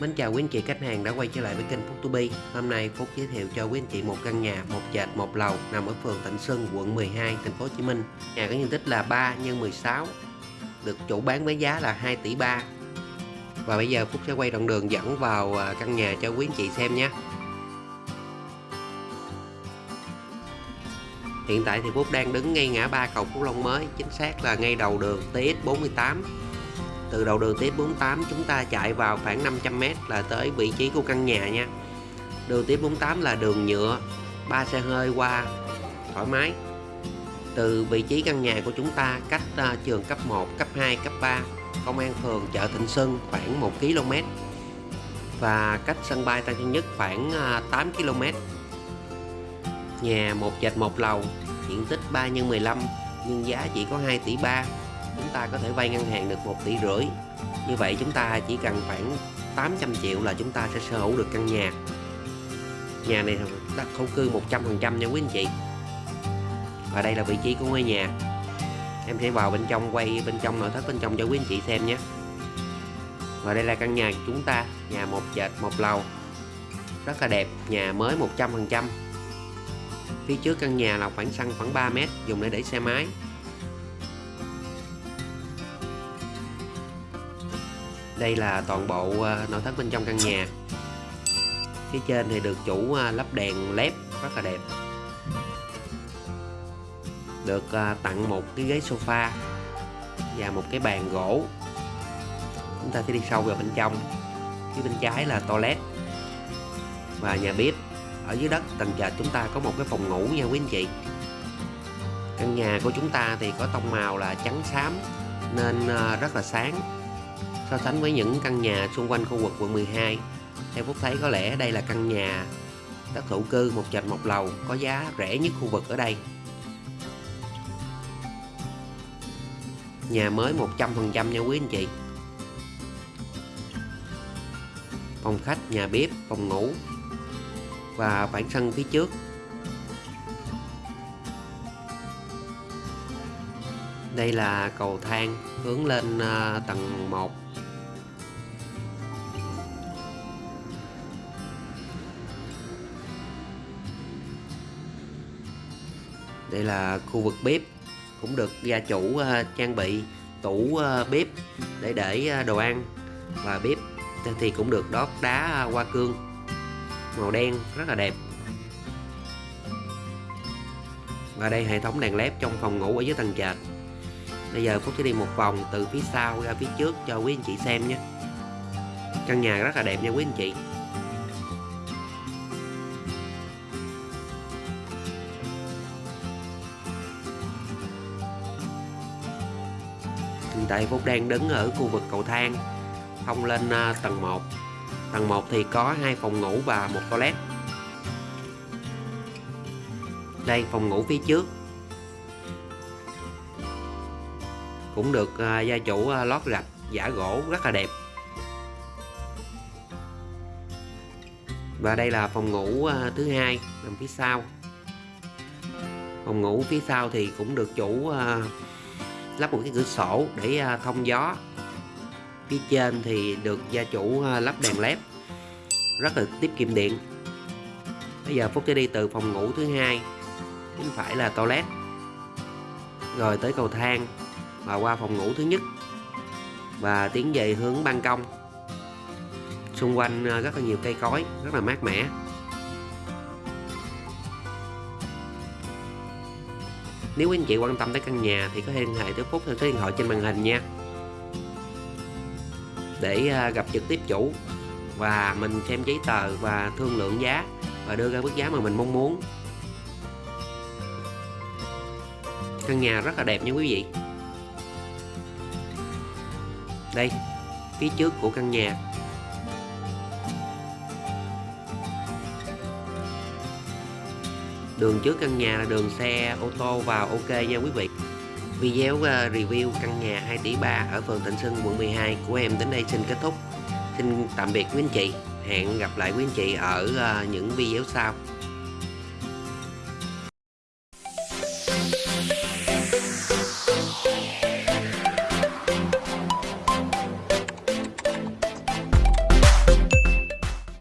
Mến chào quý anh chị khách hàng đã quay trở lại với kênh Phúc To Be. Hôm nay Phúc giới thiệu cho quý anh chị một căn nhà một trệt một lầu nằm ở phường Thịnh Xuân, quận 12, thành phố Hồ Chí Minh. Nhà có diện tích là 3 x 16, được chủ bán với giá là 2 tỷ 3. Và bây giờ Phúc sẽ quay đoạn đường dẫn vào à, căn nhà cho quý anh chị xem nhé. Hiện tại thì Phúc đang đứng ngay ngã ba cầu Phú Long mới, chính xác là ngay đầu đường TX48 từ đầu đường tiếp 48 chúng ta chạy vào khoảng 500m là tới vị trí của căn nhà nha. Đường tiếp 48 là đường nhựa ba xe hơi qua thoải mái. Từ vị trí căn nhà của chúng ta cách uh, trường cấp 1, cấp 2, cấp 3 công an phường chợ Thịnh Xuân khoảng 1 km và cách sân bay Tân Sơn Nhất khoảng uh, 8 km nhà một dệt một lầu diện tích 3 x 15 nhưng giá chỉ có 2 tỷ 3 chúng ta có thể vay ngân hàng được 1 tỷ rưỡi. Như vậy chúng ta chỉ cần khoảng 800 triệu là chúng ta sẽ sở hữu được căn nhà. Nhà này đặt thổ cư 100% nha quý anh chị. Và đây là vị trí của ngôi nhà. Em sẽ vào bên trong, quay bên trong, nội thất bên trong cho quý anh chị xem nhé. Và đây là căn nhà của chúng ta, nhà một trệt một lầu. Rất là đẹp, nhà mới 100% phía trước căn nhà là khoảng sân khoảng 3 mét, dùng để để xe máy. Đây là toàn bộ ờ, nội thất bên trong căn nhà. Phía trên thì được chủ ờ, lắp đèn led rất là đẹp. Được ờ, tặng một cái ghế sofa và một cái bàn gỗ. Chúng ta sẽ đi sâu vào bên trong. Phía bên trái là toilet và nhà bếp. Ở dưới đất, tầng trệt chúng ta có một cái phòng ngủ nha quý anh chị. Căn nhà của chúng ta thì có tông màu là trắng xám, nên rất là sáng so sánh với những căn nhà xung quanh khu vực quận 12 theo Phúc thấy có lẽ đây là căn nhà đất thổ cư, một trệt một lầu, có giá rẻ nhất khu vực ở đây. Nhà mới 100% nha quý anh chị. Phòng khách, nhà bếp, phòng ngủ và bản sân phía trước. Đây là cầu thang hướng lên à, tầng 1 đây là khu vực bếp, cũng được gia chủ à, trang bị tủ à, bếp để để đồ ăn và bếp. Thì cũng được đót đá hoa cương màu đen rất là đẹp. Và đây hệ thống đèn led trong phòng ngủ ở dưới tầng trệt bây giờ Phúc sẽ đi một vòng từ phía sau ra phía trước cho quý anh chị xem nhé. Căn nhà rất là đẹp nha quý anh chị. Hiện tại Phúc đang đứng ở khu vực cầu thang, Thông lên à, tầng 1 Tầng 1 thì có hai phòng ngủ và một toilet. Đây, phòng ngủ phía trước. Cũng được à, gia chủ à, lót gạch giả gỗ rất là đẹp. Và đây là phòng ngủ à, thứ hai, nằm phía sau. Phòng ngủ phía sau thì cũng được chủ lắp một cái cửa sổ để thông gió. Phía trên thì được gia chủ lắp đèn led, rất là tiết kiệm điện. Bây giờ Phúc sẽ đi từ phòng ngủ thứ hai bên phải là toilet. Rồi tới cầu thang và qua phòng ngủ thứ nhất. Và tiến về hướng ban công. Xung quanh ờ, rất là nhiều cây cối, rất là mát mẻ. Nếu quý anh chị quan tâm tới căn nhà thì có thể liên hệ tới Phúc theo số điện thoại trên màn hình nha. Để ờ, gặp trực tiếp chủ và mình xem giấy tờ và thương lượng giá và đưa ra mức giá mà mình mong muốn. Căn nhà rất là đẹp nha quý vị đây, phía trước của căn nhà. Đường trước căn nhà là đường xe, ô tô vào ok nha quý vị. Video ờ, review căn nhà 2 tỷ 3 ở phường Thịnh Xuân quận 12 của em đến đây xin kết thúc. Xin tạm biệt quý anh chị. Hẹn gặp lại quý anh chị ở ờ, những video sau.